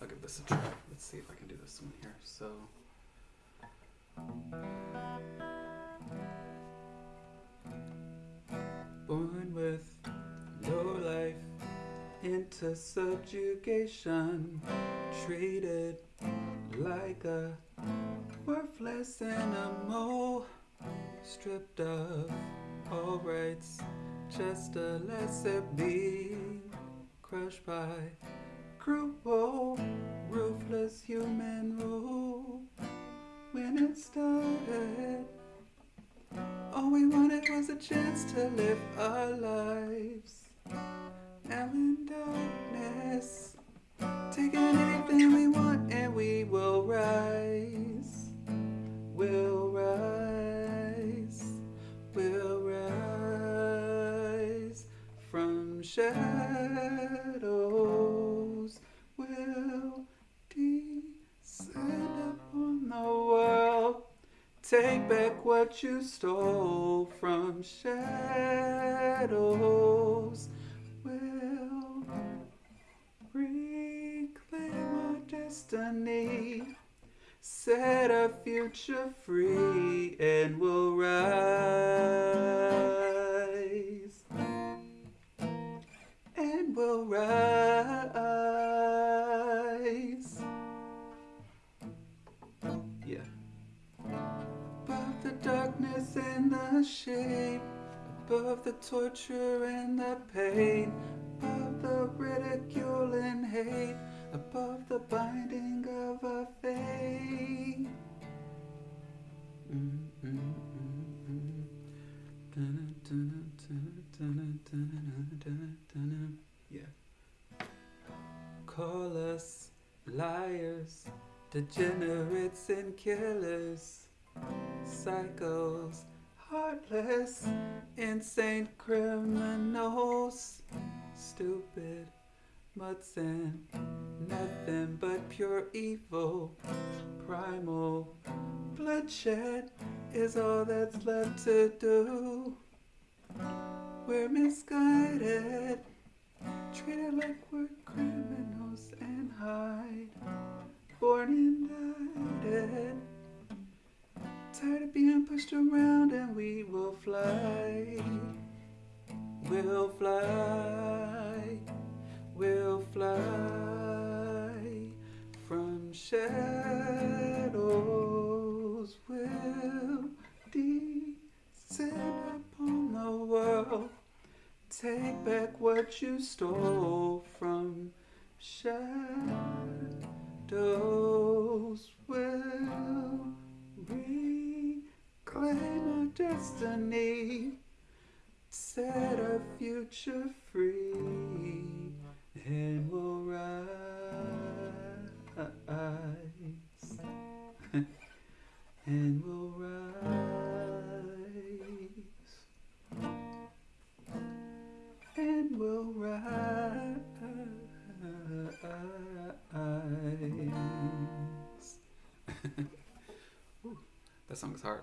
I'll give this a try. Let's see if I can do this one here. So. Born with no life into subjugation, treated like a worthless animal, stripped of all rights, just a lesser being, crushed by cruel, oh, ruthless human rule. When it started, all we wanted was a chance to live our lives. Now in darkness, taking anything we want and we will rise. We'll rise. We'll rise from shadows. Take back what you stole from shadows. We'll reclaim our destiny. Set our future free and we'll rise. And we'll rise. And the shame, above the torture and the pain, above the ridicule and hate, above the binding of a fate. Yeah. Call us liars, degenerates and killers psychos, heartless, insane criminals, stupid mutts and nothing but pure evil. Primal bloodshed is all that's left to do. We're misguided, treated like we're criminals pushed around and we will fly. We'll fly. We'll fly. From shadows we'll descend upon the world. Take back what you stole from shadows destiny, set our future free, and we'll rise, and we'll rise, and we'll rise. That song's hard.